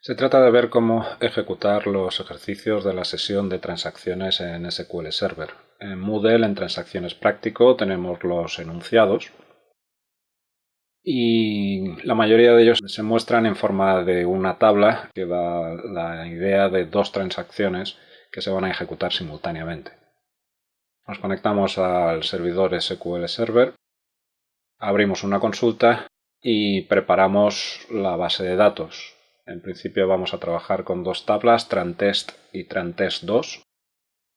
Se trata de ver cómo ejecutar los ejercicios de la sesión de transacciones en SQL Server. En Moodle, en Transacciones Práctico, tenemos los enunciados y la mayoría de ellos se muestran en forma de una tabla que da la idea de dos transacciones que se van a ejecutar simultáneamente. Nos conectamos al servidor SQL Server, abrimos una consulta y preparamos la base de datos. En principio vamos a trabajar con dos tablas, TranTest y TranTest2,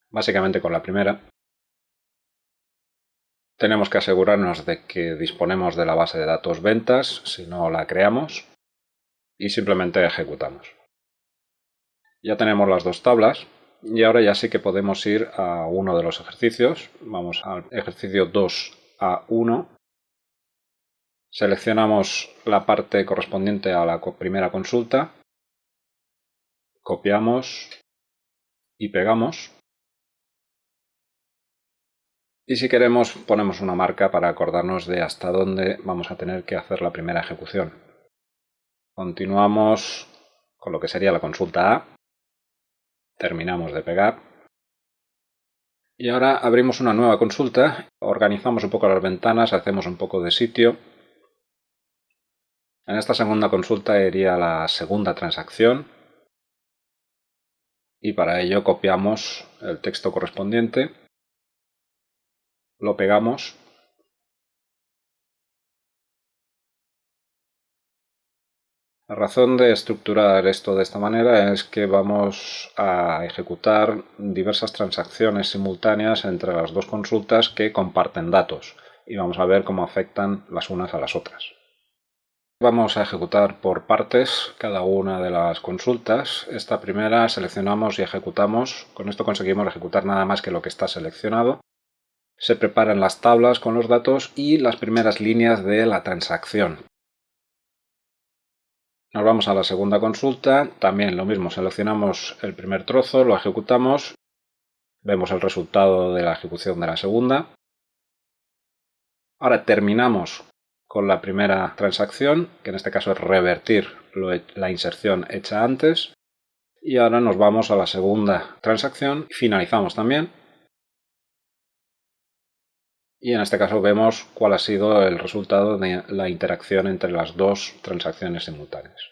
básicamente con la primera. Tenemos que asegurarnos de que disponemos de la base de datos ventas, si no la creamos, y simplemente ejecutamos. Ya tenemos las dos tablas y ahora ya sí que podemos ir a uno de los ejercicios. Vamos al ejercicio 2A1 Seleccionamos la parte correspondiente a la primera consulta, copiamos y pegamos. Y si queremos ponemos una marca para acordarnos de hasta dónde vamos a tener que hacer la primera ejecución. Continuamos con lo que sería la consulta A. Terminamos de pegar. Y ahora abrimos una nueva consulta, organizamos un poco las ventanas, hacemos un poco de sitio en esta segunda consulta iría la segunda transacción y para ello copiamos el texto correspondiente, lo pegamos La razón de estructurar esto de esta manera es que vamos a ejecutar diversas transacciones simultáneas entre las dos consultas que comparten datos y vamos a ver cómo afectan las unas a las otras. Vamos a ejecutar por partes cada una de las consultas. Esta primera seleccionamos y ejecutamos. Con esto conseguimos ejecutar nada más que lo que está seleccionado. Se preparan las tablas con los datos y las primeras líneas de la transacción. Nos vamos a la segunda consulta. También lo mismo, seleccionamos el primer trozo, lo ejecutamos. Vemos el resultado de la ejecución de la segunda. Ahora terminamos con la primera transacción, que en este caso es revertir la inserción hecha antes. Y ahora nos vamos a la segunda transacción y finalizamos también. Y en este caso vemos cuál ha sido el resultado de la interacción entre las dos transacciones simultáneas.